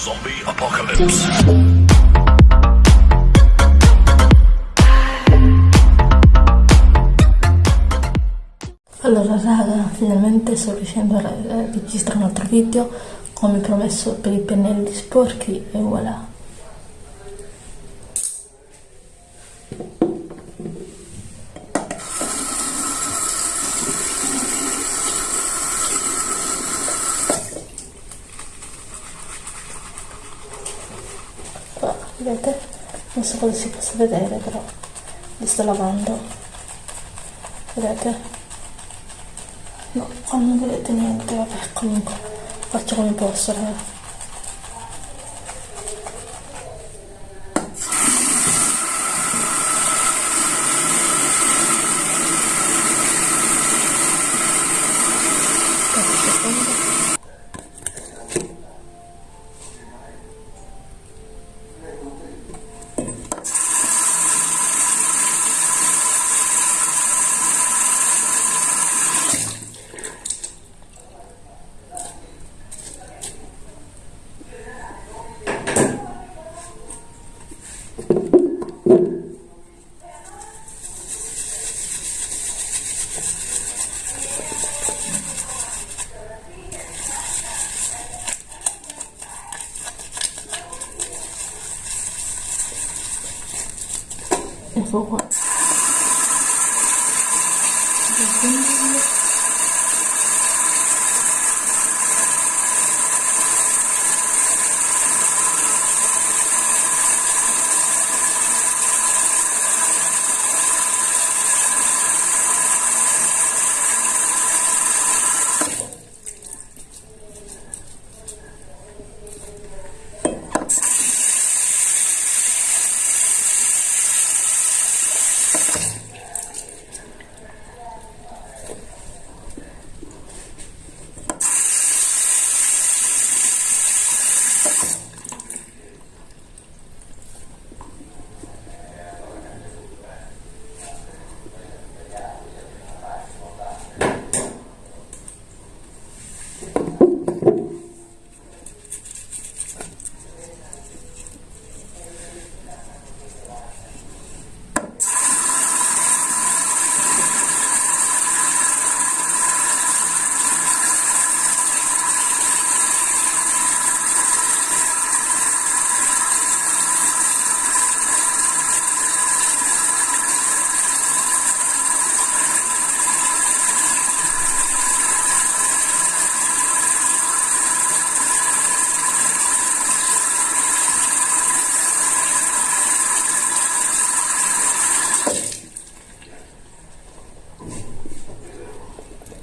Zombie Apocalypse. Allora raga, finalmente sto riuscendo a eh, registrare un altro video come promesso per i pennelli sporchi e voilà. Vedete? Non so cosa si possa vedere però li sto lavando. Vedete? No, qua non vedete niente, vabbè, comunque faccio come posso, raga. 别说话。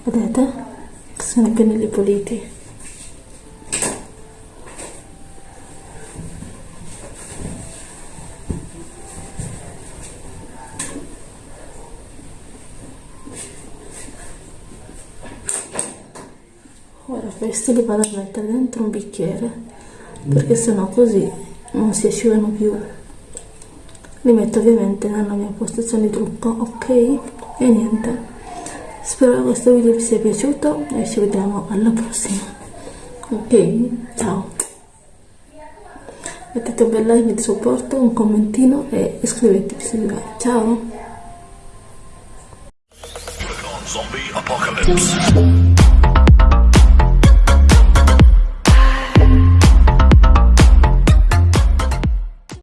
Vedete? Sono i pennelli puliti. Ora questi li vado a mettere dentro un bicchiere perché sennò così non si asciugano più. Li metto ovviamente nella mia postazione di trucco, ok? E niente. Spero che questo video vi sia piaciuto e ci vediamo alla prossima. Ok? Ciao! Mettete un bel like di supporto, un commentino e iscrivetevi se vi va. Ciao!